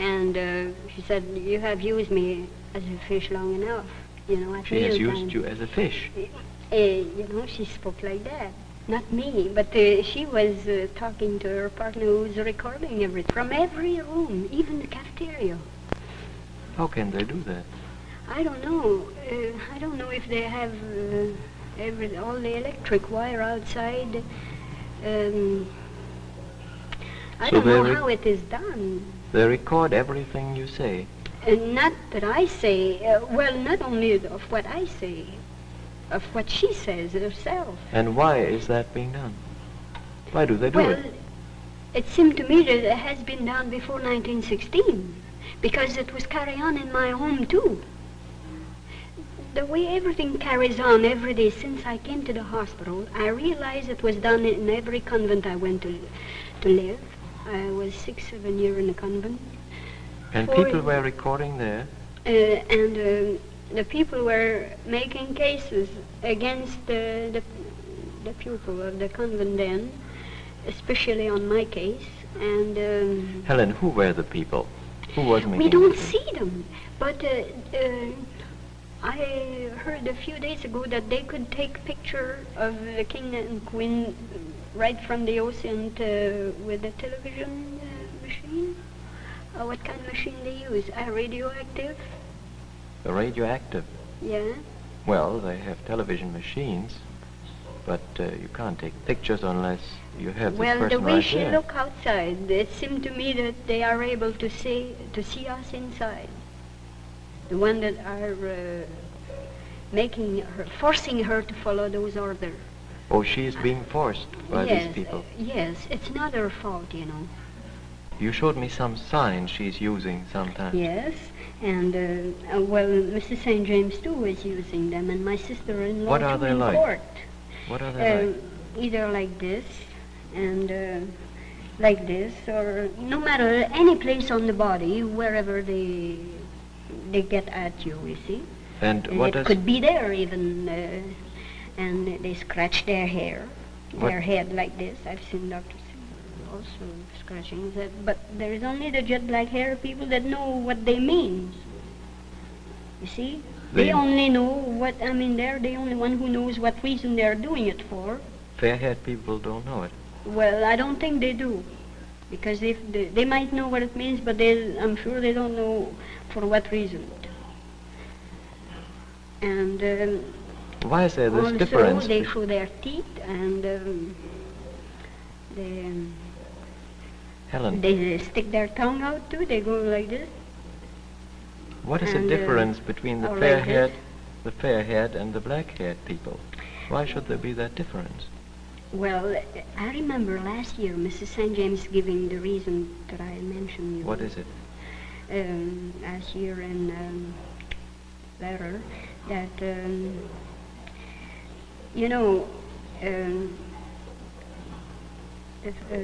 And uh, she said, you have used me as a fish long enough. You know, at She has mealtime." used you as a fish. Uh, you know, she spoke like that. Not me, but uh, she was uh, talking to her partner who was recording everything from every room, even the cafeteria. How can they do that? I don't know. Uh, I don't know if they have uh, every all the electric wire outside. Um, I So don't know how it is done. They record everything you say. And not that I say, uh, well, not only of what I say, of what she says herself. And why is that being done? Why do they do well, it? it seemed to me that it has been done before 1916, because it was carried on in my home too. The way everything carries on every day since I came to the hospital, I realized it was done in every convent I went to, to live. I was six, seven years in a convent. And for- people were recording there. Uh, and um the people were making cases against the, the, the pupil of the convent then, especially on my case. And um, Helen, who were the people? Who was making we don't the- see them. But uh, uh, I heard a few days ago that they could take picture of the king and queen right from the ocean to, with the television uh, machine. Uh, what kind of machine they use? A radioactive? The radioactive. Yeah. Well, they have television machines, but uh, you can't take pictures unless you have Well, this the way right she there. looked outside, it seemed to me that they are able to see to see us inside. The one that are uh, making her, forcing her to follow those orders. Oh, she is being forced by yes, these people. yes, it's not her fault, you know. You showed me some signs she's using sometimes. Yes, and uh, uh, well, Mrs. St. James too is using them, and my sister-in-law What are they like? court. What are they Uh, like? either like this and uh, like this, or no matter any place on the body, wherever they they get at you, you see. And And what it could be there even, uh, and they scratch their hair, What- their head like this. I've seen doctors also scratching that, but there is only the jet black hair people that know what they mean. You see, they, They- only know what I mean. They're the only one who knows what reason they're doing it for. fair-haired people don't know it? Well, I don't think they do, because if they, they might know what it means, but they, I'm sure they don't know for what reason. And um, Why is there this also difference? they show their teeth and um, they, um, Helen, they stick their tongue out too. They go like this. what is the uh, difference between the fair-haired, the fair-haired and the black-haired people? Why should there be that difference? Well, I remember last year Mrs. St. James giving the reason that I mentioned. You What is it? um, last year in um, letter that um, you know um, if, uh,